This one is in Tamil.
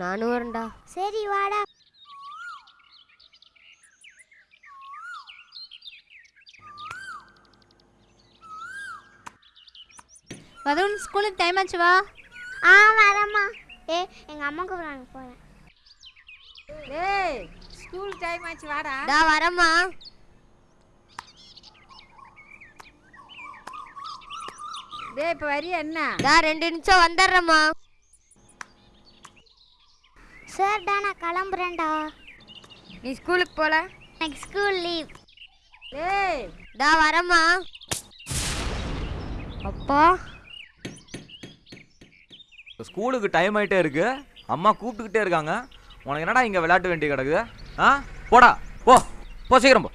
நானும் வரேன்டா. சரி வாடா. வருண் ஸ்கூலுக்கு டைம் ஆச்சு வா. ஆ வரேம்மா. ஏ எங்க அம்மா கூப்பிடுறாங்க போறேன். டேய் ஸ்கூல் டைம் ஆச்சு வாடா. டா வரேம்மா. டேய் இப்போ வரியா என்ன? டா ரெண்டு நிமிஷம் வந்துடுறேம்மா. சரிடா நான் கிளம்புறேன்டா. நீ ஸ்கூலுக்கு போல? எனக்கு ஸ்கூல் லீவ். டேய் டா வரேம்மா. அப்பா. ஸ்கூலுக்கு டைம் ஆயிட்டே இருக்கு. அம்மா கூப்பிட்டுக்கிட்டே இருக்காங்க. உனக்கு என்னடா இங்கே விளையாட்டு வேண்டி கிடக்குது? ஆ? போடா. போ. போ சீக்கிரம் போ.